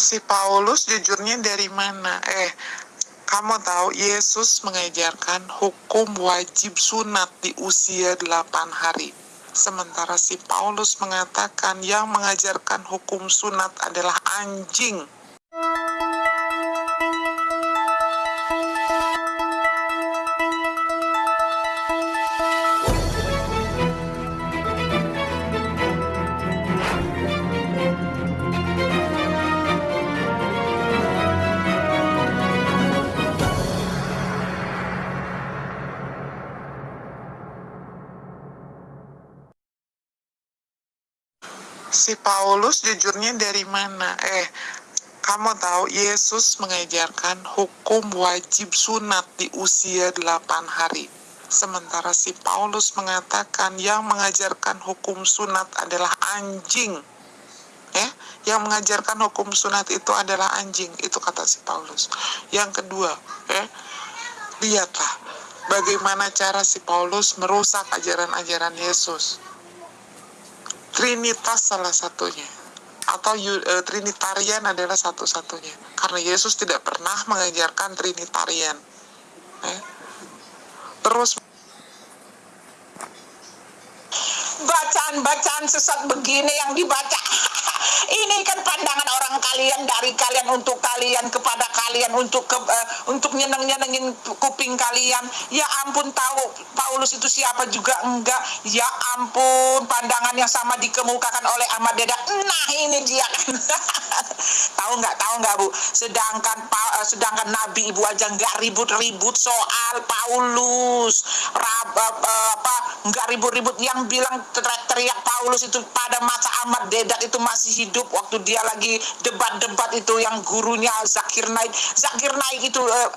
si Paulus jujurnya dari mana? Eh, kamu tahu Yesus mengajarkan hukum wajib sunat di usia 8 hari. Sementara si Paulus mengatakan yang mengajarkan hukum sunat adalah anjing. Si Paulus jujurnya dari mana? Eh, kamu tahu Yesus mengajarkan hukum wajib sunat di usia 8 hari. Sementara si Paulus mengatakan yang mengajarkan hukum sunat adalah anjing. Ya, yang mengajarkan hukum sunat itu adalah anjing, itu kata si Paulus. Yang kedua, ya, lihatlah bagaimana cara si Paulus merusak ajaran-ajaran Yesus Trinitas salah satunya. Atau uh, Trinitarian adalah satu-satunya. Karena Yesus tidak pernah mengajarkan Trinitarian. Eh? terus bacaan-bacaan sesat begini yang dibaca. Ini kan pandangan orang kalian dari kalian untuk kalian kepada kalian untuk ke, uh, untuk nyeneng-nyenengin kuping kalian. Ya ampun tahu Paulus itu siapa juga? Enggak. Ya ampun pandangan yang sama dikemukakan oleh Ahmad Deda. Nah ini dia. Tahu nggak tahu nggak bu? Sedangkan uh, sedangkan Nabi ibu aja nggak ribut-ribut soal Paulus. Rab, uh, apa nggak ribut-ribut. Yang bilang teriak-teriak Paulus itu pada masa Ahmad Dedat itu masih hidup waktu dia lagi debat-debat itu yang gurunya Zakir Naik. Zakir Naik itu uh,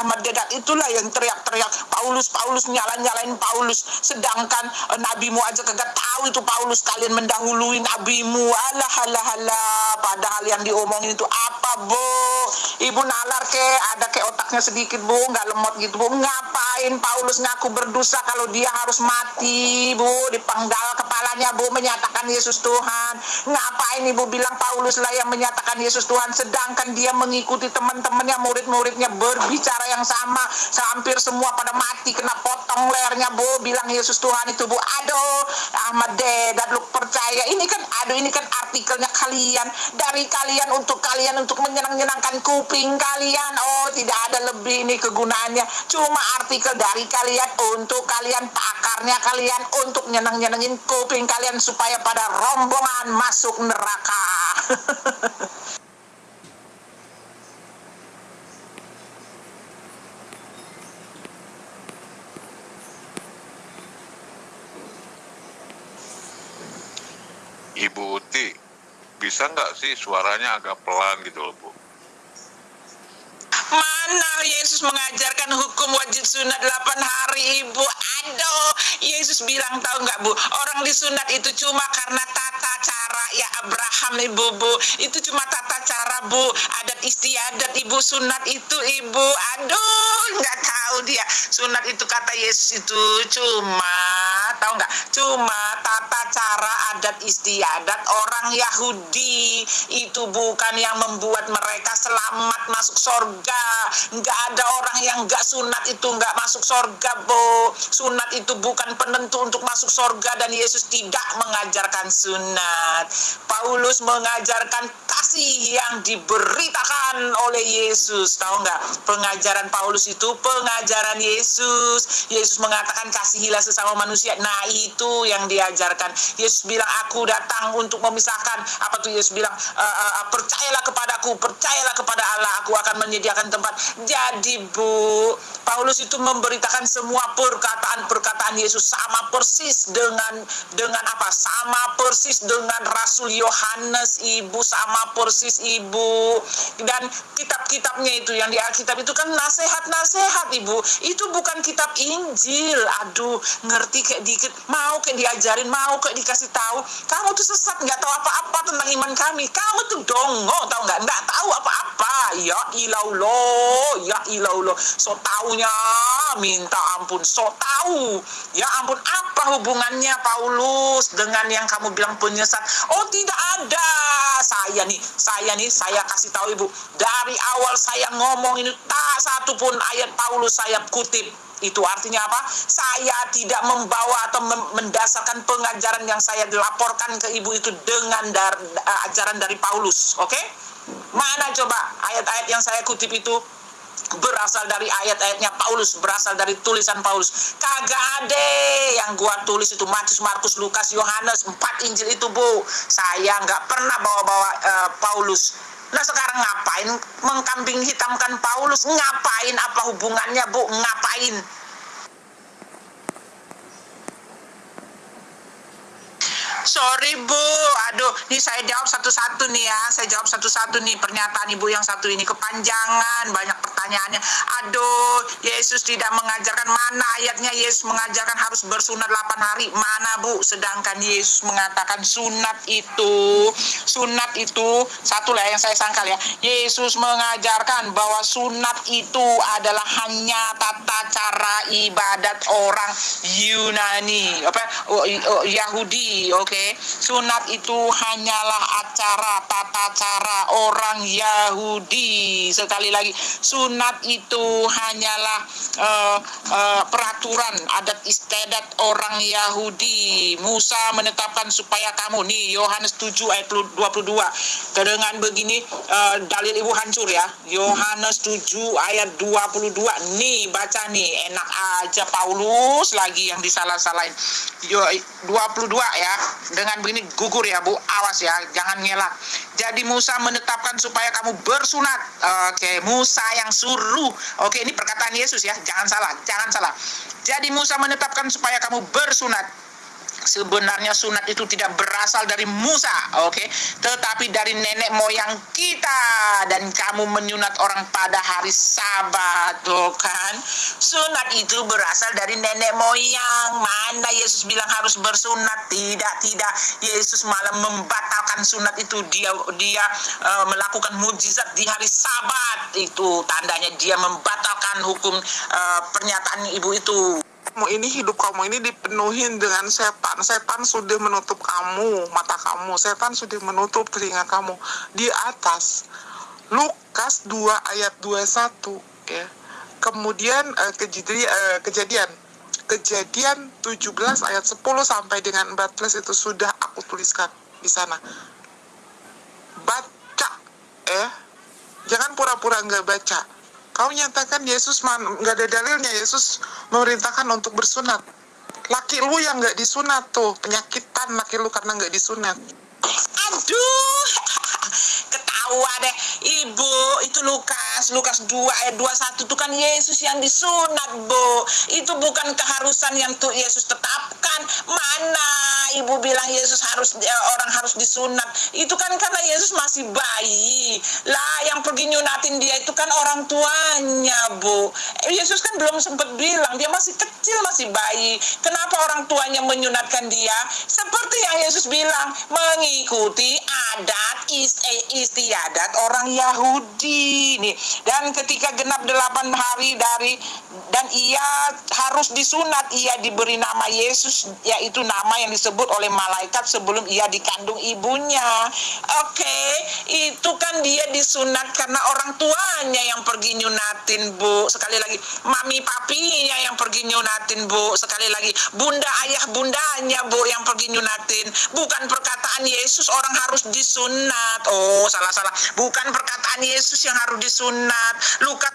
Ahmad Dedat itulah yang teriak-teriak Paulus Paulus nyala-nyalain Paulus. Sedangkan uh, nabimu aja kagak tahu itu Paulus. Kalian mendahului nabimu alah alah alah. Padahal yang diomongin itu apa bu ibu nalar ke ada ke otaknya sedikit bu. Nggak lemot gitu bu. Ngapain Paulus ngaku berdosa kalau dia harus mati bu? Dipenggal kepalanya bu menyatakan Yesus Tuhan. Ngapain ibu bilang Paulus lah yang menyatakan Yesus Tuhan? Sedangkan dia mengikuti teman-temannya murid-muridnya berbicara yang sama. Hampir semua pada mati kena potong lehernya bu. Bilang Yesus Tuhan itu bu. Aduh Ahmad dan lu percaya. Ini kan aduh ini kan artikelnya kalian. Dari kalian untuk kalian untuk menyenang-nyenangkan kuping kalian. Oh tidak ada lebih ini kegunaannya. Cuma artikel dari kalian untuk kalian pakarnya kalian untuk nyenang-nyenengin kuping kalian supaya pada rombongan masuk neraka. Ibu Uti, bisa nggak sih suaranya agak pelan gitu loh Bu? Yesus mengajarkan hukum wajib sunat 8 hari ibu. Aduh Yesus bilang tahu nggak bu? Orang disunat itu cuma karena tata cara. Ya Abraham ibu bu. Itu cuma tata cara bu. Adat istiadat ibu sunat itu ibu. Aduh nggak tahu dia. Sunat itu kata Yesus itu cuma Tahu nggak? Cuma tata cara adat istiadat orang Yahudi Itu bukan yang membuat mereka selamat masuk sorga. Nggak ada orang yang nggak sunat itu nggak masuk sorga bo. Sunat itu bukan penentu untuk masuk sorga dan Yesus tidak mengajarkan sunat. Paulus mengajarkan kasih yang diberitakan oleh Yesus. Tahu nggak? Pengajaran Paulus itu pengajaran Yesus. Yesus mengatakan kasihilah sesama manusia. Nah itu yang diajarkan Yesus bilang aku datang untuk memisahkan apa tuh Yesus bilang e, e, percayalah kepadaku percayalah kepada Allah aku akan menyediakan tempat jadi Bu, Paulus itu memberitakan semua perkataan-perkataan Yesus sama persis dengan dengan apa? Sama persis dengan Rasul Yohanes Ibu, sama persis Ibu. Dan kitab-kitabnya itu yang di Alkitab itu kan nasihat-nasihat Ibu. Itu bukan kitab Injil. Aduh, ngerti kayak dikit, mau kayak diajarin, mau kayak dikasih tahu. Kamu tuh sesat, nggak tahu apa-apa tentang iman kami. Kamu tuh dongo, tahu nggak? Nggak tahu apa-apa. Ya ilaulo ya ilaulo so taunya minta ampun. So tahu ya ampun apa hubungannya Paulus dengan yang kamu bilang penyesat? Oh tidak ada. Saya nih saya nih saya kasih tahu ibu. Dari awal saya ngomong ini tak satu pun ayat Paulus saya kutip itu artinya apa? Saya tidak membawa atau mendasarkan pengajaran yang saya dilaporkan ke ibu itu dengan dar, uh, ajaran dari Paulus, oke? Okay? Mana coba ayat-ayat yang saya kutip itu berasal dari ayat-ayatnya Paulus, berasal dari tulisan Paulus. Kagak ada yang gua tulis itu Matius, Markus, Lukas, Yohanes, empat Injil itu bu. Saya nggak pernah bawa-bawa uh, Paulus. Nah sekarang ngapain mengkambing hitamkan Paulus? Ngapain apa hubungannya bu? Ngapain? Sorry Bu, aduh, ini saya jawab satu-satu nih ya, saya jawab satu-satu nih. Pernyataan Ibu yang satu ini kepanjangan, banyak pertanyaannya. Aduh, Yesus tidak mengajarkan mana ayatnya. Yesus mengajarkan harus bersunat 8 hari, mana Bu? Sedangkan Yesus mengatakan sunat itu, sunat itu satu lah yang saya sangkal ya. Yesus mengajarkan bahwa sunat itu adalah hanya tata cara ibadat orang Yunani, apa? Oh, oh, Yahudi, oke. Sunat itu hanyalah acara tata cara orang Yahudi. Sekali lagi sunat itu hanyalah uh, uh, peraturan adat istiadat orang Yahudi. Musa menetapkan supaya kamu nih Yohanes 7 ayat 22 dengan begini uh, dalil ibu hancur ya. Yohanes 7 ayat 22 nih baca nih enak aja Paulus lagi yang disalah-salahin. 22 ya dengan begini gugur ya Bu, awas ya, jangan ngelak. Jadi Musa menetapkan supaya kamu bersunat. Oke, Musa yang suruh. Oke, ini perkataan Yesus ya, jangan salah, jangan salah. Jadi Musa menetapkan supaya kamu bersunat sebenarnya sunat itu tidak berasal dari Musa, oke, okay? tetapi dari nenek moyang kita dan kamu menyunat orang pada hari Sabat, tuh kan? Sunat itu berasal dari nenek moyang. Mana Yesus bilang harus bersunat? Tidak, tidak. Yesus malah membatalkan sunat itu. Dia dia uh, melakukan mujizat di hari Sabat. Itu tandanya dia membatalkan hukum uh, pernyataan ibu itu kamu ini hidup kamu ini dipenuhi dengan setan. Setan sudah menutup kamu mata kamu. Setan sudah menutup telinga kamu. Di atas Lukas 2 ayat 21 ya. Kemudian uh, kejadian uh, kejadian. Kejadian 17 ayat 10 sampai dengan 14 itu sudah aku tuliskan di sana. Baca eh. Jangan pura-pura nggak baca Kau nyatakan Yesus nggak ada dalilnya Yesus memerintahkan untuk bersunat. Laki lu yang nggak disunat tuh penyakitan laki lu karena nggak disunat. Aduh, ketawa deh ibu itu Lukas Lukas 2 ayat 21 itu kan Yesus yang disunat bu. Itu bukan keharusan yang tuh Yesus tetapkan. Mana ibu bilang Yesus harus ya, orang harus disunat? Itu kan karena Yesus masih bayi. Lah yang pergi nyunatin dia itu kan orang tuanya bu. Yesus kan belum sempat bilang dia masih kecil masih bayi. Kenapa orang tuanya menyunatkan dia? Seperti yang Yesus bilang mengikuti adat istiadat orang Yahudi nih dan ketika genap delapan hari dari dan ia harus disunat ia diberi nama Yesus yaitu nama yang disebut oleh malaikat sebelum ia dikandung ibunya. Oke okay, itu kan dia disunat karena orang tuanya yang pergi nyunatin bu. Sekali lagi mami papinya yang pergi nyunatin bu. Sekali lagi bunda ayah bundanya bu yang pergi nyunatin. Bukan perkataan Yesus orang harus disunat. Oh salah salah bukan perkataan Yesus yang harus disunat Lukas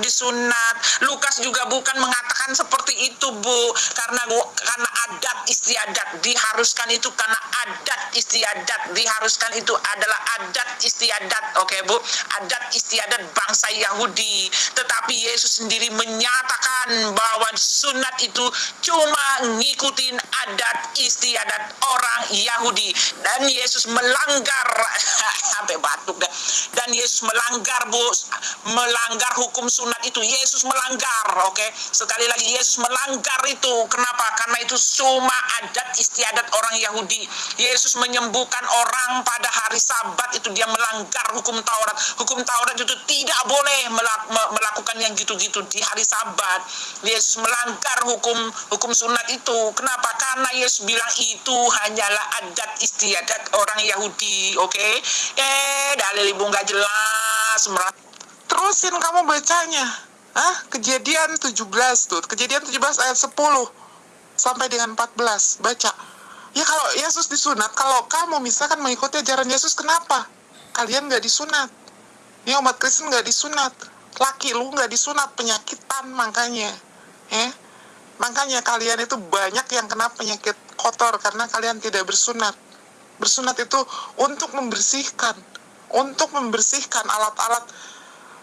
disunat. Lukas juga bukan mengatakan seperti itu, Bu. Karena karena adat istiadat diharuskan itu karena adat istiadat diharuskan itu adalah adat istiadat. Oke, okay, Bu. Adat istiadat bangsa Yahudi. Tetapi Yesus sendiri menyatakan bahwa sunat itu cuma ngikutin adat istiadat orang Yahudi dan Yesus melanggar sampai batuk deh. Dan Yesus melanggar, Bu, melanggar hukum sunat itu Yesus melanggar, oke? Okay? Sekali lagi Yesus melanggar itu. Kenapa? Karena itu cuma adat istiadat orang Yahudi. Yesus menyembuhkan orang pada hari sabat itu dia melanggar hukum Taurat. Hukum Taurat itu tidak boleh melakukan yang gitu-gitu di hari sabat. Yesus melanggar hukum hukum sunat itu. Kenapa? Karena Yesus bilang itu hanyalah adat istiadat orang Yahudi. Oke? Okay? Eh, dalil ibu nggak jelas. Terusin kamu bacanya. Hah? Kejadian 17 tuh. Kejadian 17 ayat 10 sampai dengan 14. Baca. Ya kalau Yesus disunat, kalau kamu misalkan mengikuti ajaran Yesus, kenapa? Kalian nggak disunat. Ya umat Kristen nggak disunat. Laki lu nggak disunat, penyakitan makanya. Ya. Makanya kalian itu banyak yang kena penyakit kotor karena kalian tidak bersunat. Bersunat itu untuk membersihkan, untuk membersihkan alat-alat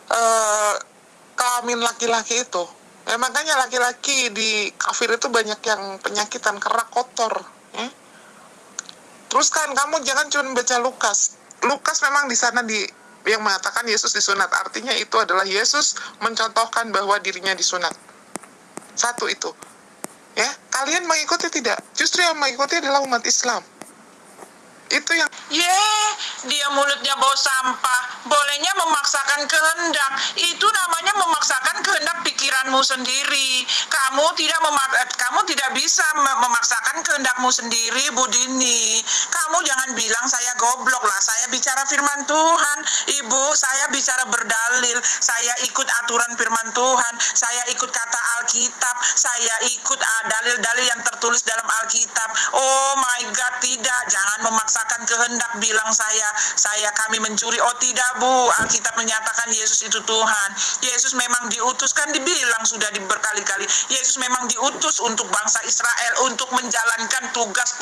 uh, kelamin laki-laki itu. Ya, makanya laki-laki di kafir itu banyak yang penyakitan karena kotor. Ya. Terus kan kamu jangan cuma baca Lukas. Lukas memang di sana di yang mengatakan Yesus disunat. Artinya itu adalah Yesus mencontohkan bahwa dirinya disunat. Satu itu. Ya, kalian mengikuti tidak? Justru yang mengikuti adalah umat Islam itu yang ye dia mulutnya bau sampah. Bolehnya memaksakan kehendak. Itu namanya memaksakan kehendak pikiranmu sendiri. Kamu tidak memak kamu tidak bisa memaksakan kehendakmu sendiri Budini kamu jangan bilang saya goblok lah. Saya bicara firman Tuhan. Ibu saya bicara berdalil. Saya ikut aturan firman Tuhan. Saya ikut kata Alkitab. Saya ikut ah, dalil-dalil yang tertulis dalam Alkitab. Oh my God tidak. Jangan memaksa memaksakan kehendak bilang saya saya kami mencuri. Oh tidak bu. Alkitab menyatakan Yesus itu Tuhan. Yesus memang diutus. Kan dibilang sudah berkali-kali Yesus memang diutus untuk bangsa Israel untuk menjalankan tugas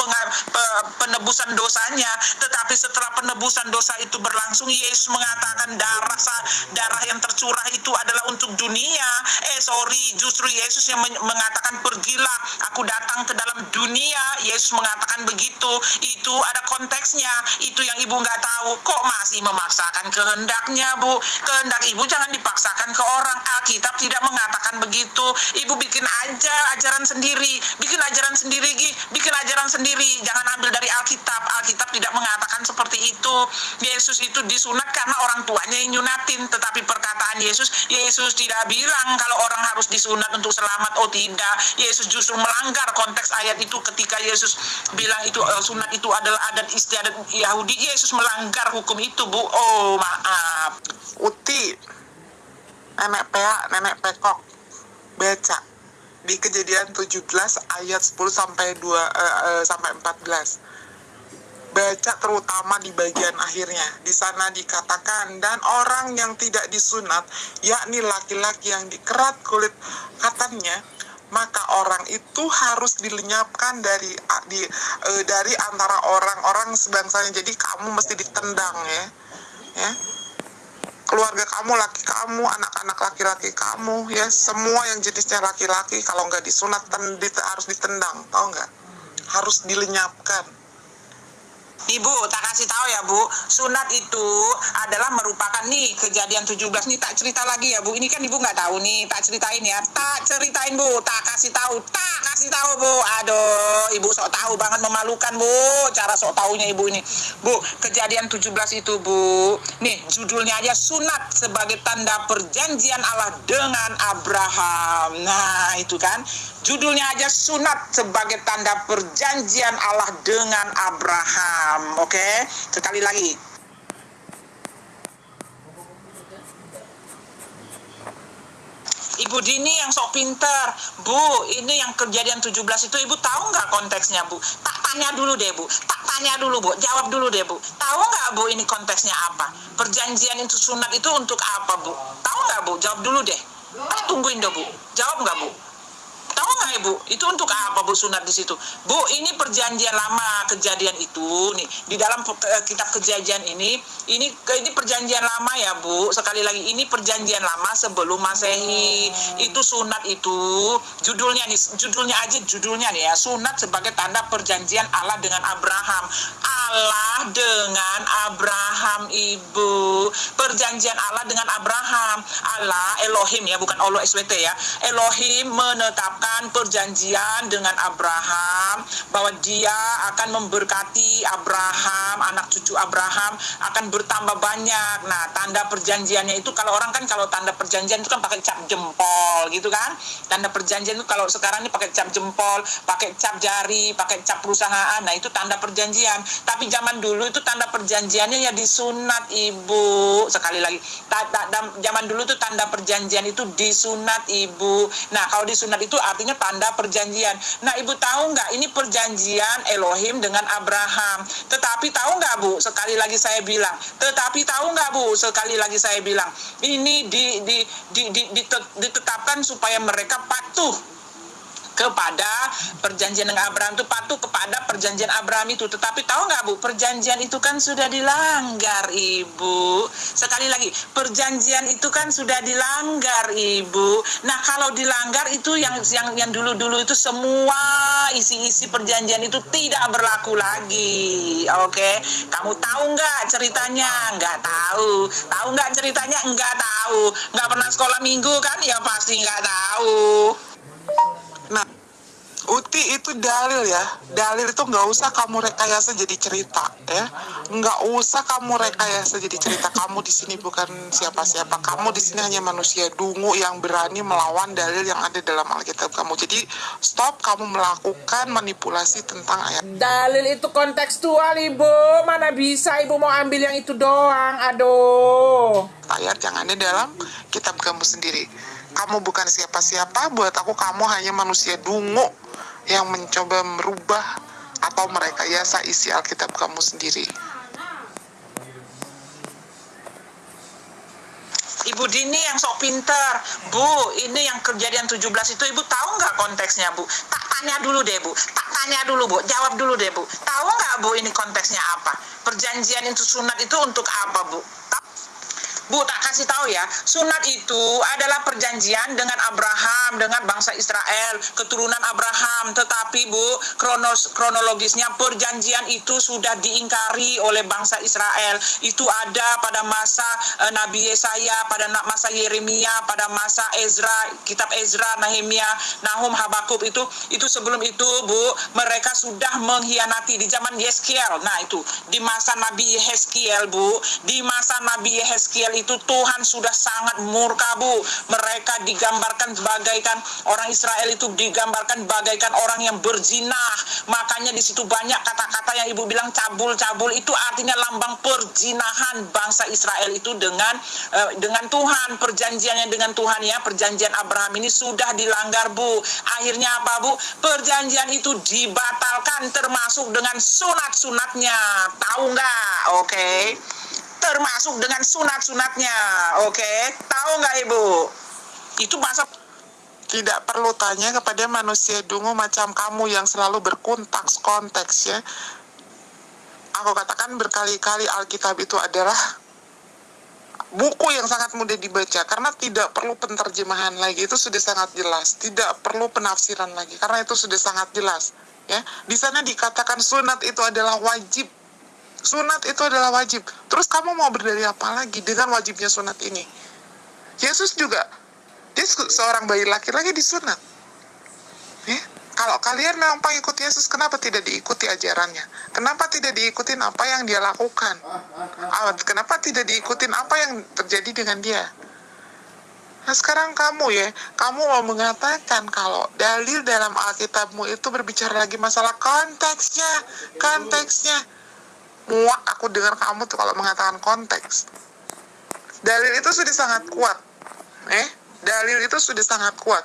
penebusan dosanya. Tetapi setelah penebusan dosa itu berlangsung Yesus mengatakan darah darah yang tercurah itu adalah untuk dunia. Eh sorry. Justru Yesus yang mengatakan pergilah aku datang ke dalam dunia. Yesus mengatakan begitu. Itu ada konteks konteksnya. Itu yang ibu nggak tahu. Kok masih memaksakan kehendaknya bu? Kehendak ibu jangan dipaksakan ke orang. Alkitab tidak mengatakan begitu. Ibu bikin aja ajaran sendiri. Bikin ajaran sendiri Gi. bikin ajaran sendiri. Jangan ambil dari Alkitab. Alkitab tidak mengatakan seperti itu. Yesus itu disunat karena orang tuanya yang nyunatin. Tetapi perkataan Yesus Yesus tidak bilang kalau orang harus disunat untuk selamat. Oh tidak. Yesus justru melanggar konteks ayat itu ketika Yesus bilang itu uh, sunat itu adalah adat istiadat Yahudi Yesus melanggar hukum itu bu. Oh maaf. Uti nenek pea nenek pekok baca di kejadian 17 ayat 10 sampai 2 uh, uh, sampai 14 baca terutama di bagian akhirnya. Di sana dikatakan dan orang yang tidak disunat yakni laki-laki yang dikerat kulit katanya maka orang itu harus dilenyapkan dari di, e, dari antara orang-orang sebangsanya. Jadi kamu mesti ditendang ya ya. Keluarga kamu laki kamu anak-anak laki-laki kamu ya. Semua yang jenisnya laki-laki kalau nggak disunat ten, harus ditendang tau nggak? Harus dilenyapkan Ibu, tak kasih tahu ya Bu, sunat itu adalah merupakan nih kejadian 17 nih tak cerita lagi ya Bu. Ini kan Ibu nggak tahu nih, tak ceritain ya. Tak ceritain Bu, tak kasih tahu, tak kasih tahu Bu. Aduh, Ibu sok tahu banget memalukan Bu, cara sok tahunya Ibu ini. Bu, kejadian 17 itu Bu. Nih, judulnya aja sunat sebagai tanda perjanjian Allah dengan Abraham. Nah, itu kan judulnya aja sunat sebagai tanda perjanjian Allah dengan Abraham. Oke, okay? sekali lagi. Ibu Dini yang sok pinter Bu, ini yang kejadian 17 itu Ibu tahu nggak konteksnya Bu? Tak tanya dulu deh Bu, tak tanya dulu Bu, jawab dulu deh Bu Tahu nggak Bu ini konteksnya apa? Perjanjian itu sunat itu untuk apa Bu? Tahu nggak Bu? Jawab dulu deh Tak tungguin deh Bu, jawab nggak Bu? Nggak ibu? Itu untuk apa bu sunat di situ? Bu, ini perjanjian lama kejadian itu nih di dalam eh, kitab kejadian ini ini ini perjanjian lama ya bu. Sekali lagi ini perjanjian lama sebelum masehi. Itu sunat itu judulnya nih judulnya aja judulnya nih ya sunat sebagai tanda perjanjian Allah dengan Abraham. Allah dengan Abraham Ibu. Perjanjian Allah dengan Abraham. Allah, Elohim ya, bukan Allah SWT ya. Elohim menetapkan perjanjian dengan Abraham bahwa dia akan memberkati Abraham, anak cucu Abraham akan bertambah banyak. Nah, tanda perjanjiannya itu kalau orang kan kalau tanda perjanjian itu kan pakai cap jempol gitu kan. Tanda perjanjian itu kalau sekarang ini pakai cap jempol, pakai cap jari, pakai cap perusahaan. Nah, itu tanda perjanjian. Tapi zaman dulu itu tanda perjanjiannya ya disunat, Ibu. Sekali lagi, ta, ta, zaman dulu itu tanda perjanjian itu disunat, Ibu. Nah, kalau disunat itu artinya tanda perjanjian. Nah, Ibu tahu nggak ini perjanjian Elohim dengan Abraham. Tetapi tahu nggak, Bu? Sekali lagi saya bilang, tetapi tahu nggak, Bu? Sekali lagi saya bilang, ini di, di, di, di, ditetapkan supaya mereka patuh kepada perjanjian dengan Abraham itu patuh kepada perjanjian Abraham itu. Tetapi tahu nggak Bu, perjanjian itu kan sudah dilanggar Ibu. Sekali lagi, perjanjian itu kan sudah dilanggar Ibu. Nah kalau dilanggar itu yang yang yang dulu-dulu itu semua isi-isi perjanjian itu tidak berlaku lagi. Oke, kamu tahu nggak ceritanya? Nggak tahu. Tahu nggak ceritanya? Nggak tahu. Nggak pernah sekolah minggu kan? Ya pasti nggak tahu. Uti itu dalil ya. Dalil itu nggak usah kamu rekayasa jadi cerita ya. Nggak usah kamu rekayasa jadi cerita. Kamu di sini bukan siapa-siapa. Kamu di sini hanya manusia dungu yang berani melawan dalil yang ada dalam Alkitab kamu. Jadi stop kamu melakukan manipulasi tentang ayat. Dalil itu kontekstual, Ibu. Mana bisa Ibu mau ambil yang itu doang? Aduh. Ayat yang ada dalam kitab kamu sendiri. Kamu bukan siapa-siapa. Buat aku kamu hanya manusia dungu yang mencoba merubah atau merekayasa isi Alkitab kamu sendiri. Ibu Dini yang sok pinter. Bu, ini yang kejadian 17 itu Ibu tahu nggak konteksnya, Bu? Tak tanya dulu deh, Bu. Tak tanya dulu, Bu. Jawab dulu deh, Bu. Tahu nggak, Bu, ini konteksnya apa? Perjanjian itu sunat itu untuk apa, Bu? Bu, tak kasih tahu ya, sunat itu adalah perjanjian dengan Abraham, dengan bangsa Israel, keturunan Abraham. Tetapi Bu, kronos, kronologisnya perjanjian itu sudah diingkari oleh bangsa Israel. Itu ada pada masa uh, Nabi Yesaya, pada masa Yeremia, pada masa Ezra, kitab Ezra, Nehemia, Nahum, Habakuk itu. Itu sebelum itu Bu, mereka sudah mengkhianati di zaman Yeskiel. Nah itu, di masa Nabi Yeskiel Bu, di masa Nabi Yeskiel itu Tuhan sudah sangat murka bu. Mereka digambarkan bagaikan orang Israel itu digambarkan bagaikan orang yang berzinah. Makanya di situ banyak kata-kata yang ibu bilang cabul-cabul. Itu artinya lambang perzinahan bangsa Israel itu dengan uh, dengan Tuhan. Perjanjiannya dengan Tuhan ya. Perjanjian Abraham ini sudah dilanggar bu. Akhirnya apa bu? Perjanjian itu dibatalkan termasuk dengan sunat-sunatnya. Tahu nggak? Oke. okay? Termasuk dengan sunat-sunatnya. Oke, tahu nggak Ibu? Itu masa tidak perlu tanya kepada manusia dungu macam kamu yang selalu berkonteks konteks ya. Aku katakan berkali-kali Alkitab itu adalah buku yang sangat mudah dibaca karena tidak perlu penterjemahan lagi itu sudah sangat jelas tidak perlu penafsiran lagi karena itu sudah sangat jelas ya di sana dikatakan sunat itu adalah wajib Sunat itu adalah wajib. Terus kamu mau berdalih apa lagi dengan wajibnya sunat ini? Yesus juga, dia seorang bayi laki-laki disunat. Ya? Kalau kalian memang pengikut Yesus, kenapa tidak diikuti ajarannya? Kenapa tidak diikuti apa yang dia lakukan? Kenapa tidak diikuti apa yang terjadi dengan dia? Nah sekarang kamu ya, kamu mau mengatakan kalau dalil dalam Alkitabmu itu berbicara lagi masalah konteksnya, konteksnya muak aku dengar kamu tuh kalau mengatakan konteks. Dalil itu sudah sangat kuat. Eh, dalil itu sudah sangat kuat.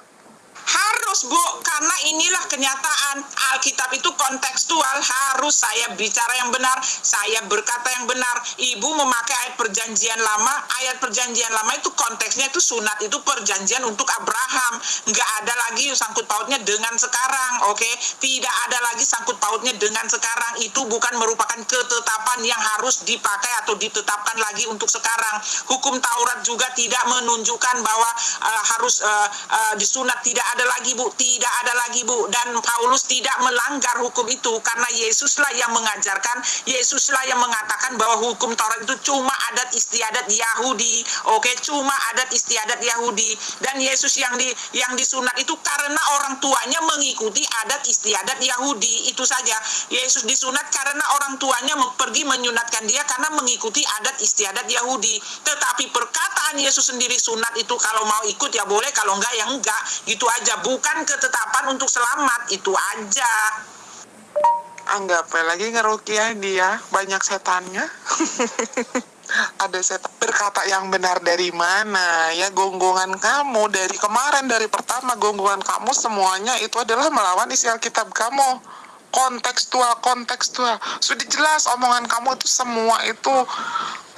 Harus Bu, karena inilah kenyataan. Alkitab itu kontekstual Harus saya bicara yang benar Saya berkata yang benar. Ibu memakai ayat perjanjian lama Ayat perjanjian lama itu konteksnya itu sunat Itu perjanjian untuk Abraham. Nggak ada lagi sangkut pautnya dengan sekarang Oke, okay? tidak ada lagi sangkut pautnya dengan sekarang. Itu bukan merupakan ketetapan yang harus dipakai atau ditetapkan lagi untuk sekarang. Hukum Taurat juga tidak menunjukkan bahwa uh, harus uh, uh, disunat tidak ada lagi Bu, tidak ada lagi Bu dan Paulus tidak melanggar hukum itu karena Yesuslah yang mengajarkan, Yesuslah yang mengatakan bahwa hukum Taurat itu cuma adat istiadat Yahudi. Oke, cuma adat istiadat Yahudi dan Yesus yang di yang disunat itu karena orang tuanya mengikuti adat istiadat Yahudi. Itu saja. Yesus disunat karena orang tuanya pergi menyunatkan dia karena mengikuti adat istiadat Yahudi. Tetapi perkataan Yesus sendiri sunat itu kalau mau ikut ya boleh, kalau enggak ya enggak. Gitu aja. Bukan ketetapan untuk selamat, itu aja. Anggap lagi ngerukiah dia, banyak setannya. ada setan berkata yang benar dari mana ya gonggongan kamu dari kemarin dari pertama gonggongan kamu semuanya itu adalah melawan isi Alkitab kamu kontekstual kontekstual sudah jelas omongan kamu itu semua itu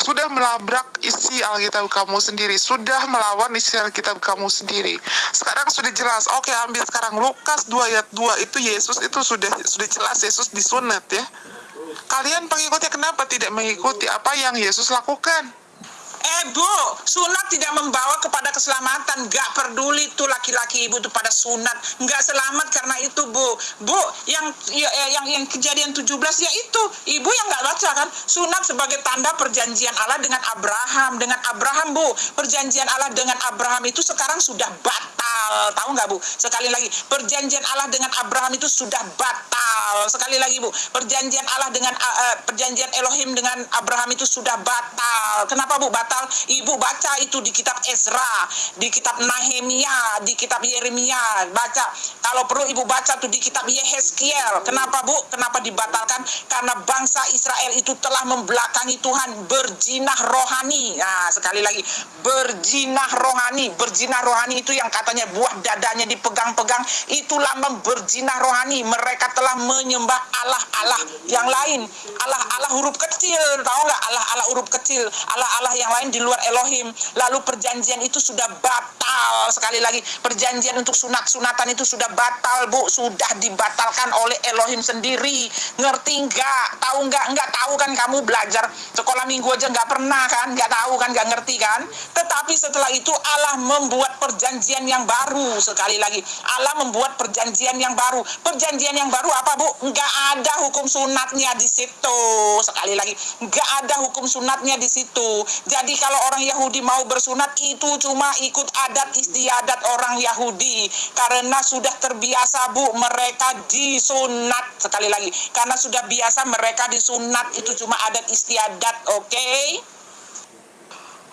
sudah melabrak isi Alkitab kamu sendiri, sudah melawan isi Alkitab kamu sendiri. Sekarang sudah jelas. Oke, ambil sekarang Lukas 2 ayat 2 itu Yesus itu sudah sudah jelas Yesus disunat ya. Kalian pengikutnya kenapa tidak mengikuti apa yang Yesus lakukan? Eh bu, sunat tidak membawa kepada keselamatan. Gak peduli tuh laki-laki ibu itu pada sunat. Gak selamat karena itu bu. Bu, yang ya, yang yang kejadian 17 ya itu. Ibu yang gak baca kan. Sunat sebagai tanda perjanjian Allah dengan Abraham. Dengan Abraham bu. Perjanjian Allah dengan Abraham itu sekarang sudah batal. Tahu nggak bu? Sekali lagi. Perjanjian Allah dengan Abraham itu sudah batal. Sekali lagi bu. Perjanjian Allah dengan uh, perjanjian Elohim dengan Abraham itu sudah batal. Kenapa bu batal? batal. Ibu baca itu di kitab Ezra, di kitab Nehemia, di kitab Yeremia. Baca. Kalau perlu ibu baca tuh di kitab Yehezkiel. Kenapa bu? Kenapa dibatalkan? Karena bangsa Israel itu telah membelakangi Tuhan berjinah rohani. Nah, sekali lagi berjinah rohani. Berjinah rohani itu yang katanya buah dadanya dipegang-pegang. Itulah berjinah rohani. Mereka telah menyembah Allah-Allah yang lain. Allah-Allah huruf kecil. Tahu nggak? Allah-Allah huruf kecil. Allah-Allah yang lain di luar Elohim. Lalu perjanjian itu sudah batal. Sekali lagi, perjanjian untuk sunat-sunatan itu sudah batal, Bu. Sudah dibatalkan oleh Elohim sendiri. Ngerti nggak? Tahu nggak? Nggak tahu kan kamu belajar sekolah minggu aja nggak pernah kan? Nggak tahu kan? Nggak ngerti kan? Tetapi setelah itu Allah membuat perjanjian yang baru. Sekali lagi, Allah membuat perjanjian yang baru. Perjanjian yang baru apa, Bu? Nggak ada hukum sunatnya di situ. Sekali lagi, nggak ada hukum sunatnya di situ. Jadi kalau orang Yahudi mau bersunat itu cuma ikut adat istiadat orang Yahudi karena sudah terbiasa Bu mereka disunat sekali lagi karena sudah biasa mereka disunat itu cuma adat istiadat oke okay?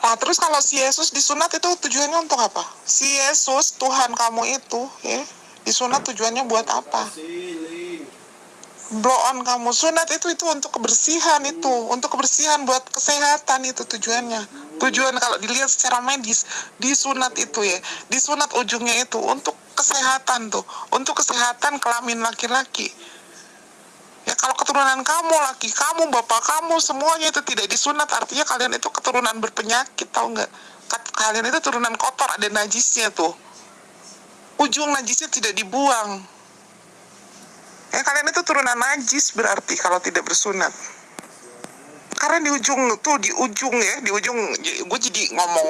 Nah terus kalau si Yesus disunat itu tujuannya untuk apa? Si Yesus Tuhan kamu itu ya disunat tujuannya buat apa? Blow on kamu. Sunat itu itu untuk kebersihan itu. Untuk kebersihan buat kesehatan itu tujuannya. Tujuan kalau dilihat secara medis disunat itu ya. Disunat ujungnya itu untuk kesehatan tuh. Untuk kesehatan kelamin laki-laki. Ya kalau keturunan kamu laki kamu bapak kamu semuanya itu tidak disunat. Artinya kalian itu keturunan berpenyakit tahu nggak? Kalian itu turunan kotor ada najisnya tuh. Ujung najisnya tidak dibuang Ya kalian itu turunan najis berarti kalau tidak bersunat. Karena di ujung tuh di ujung ya, di ujung gue jadi ngomong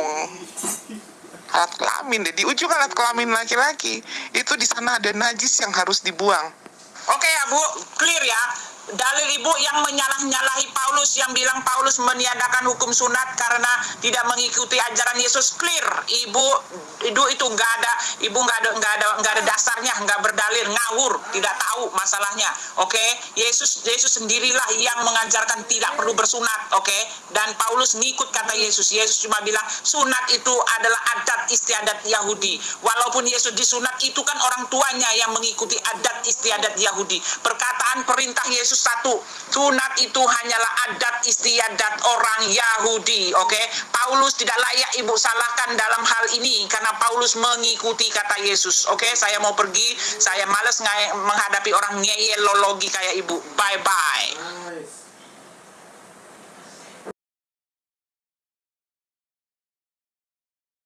alat kelamin deh. Di ujung alat kelamin laki-laki itu di sana ada najis yang harus dibuang. Oke ya Bu, clear ya dalil ibu yang menyalah-nyalahi Paulus yang bilang Paulus meniadakan hukum sunat karena tidak mengikuti ajaran Yesus clear ibu itu itu nggak ada ibu nggak ada nggak ada nggak ada dasarnya nggak berdalil ngawur tidak tahu masalahnya oke okay? Yesus Yesus sendirilah yang mengajarkan tidak perlu bersunat oke okay? dan Paulus ngikut kata Yesus Yesus cuma bilang sunat itu adalah adat istiadat Yahudi walaupun Yesus disunat itu kan orang tuanya yang mengikuti adat istiadat Yahudi perkataan perintah Yesus satu, sunat itu hanyalah adat istiadat orang Yahudi, oke? Okay? Paulus tidak layak ibu salahkan dalam hal ini karena Paulus mengikuti kata Yesus, oke? Okay? Saya mau pergi, saya males menghadapi orang ngeyelologi kayak ibu. Bye bye.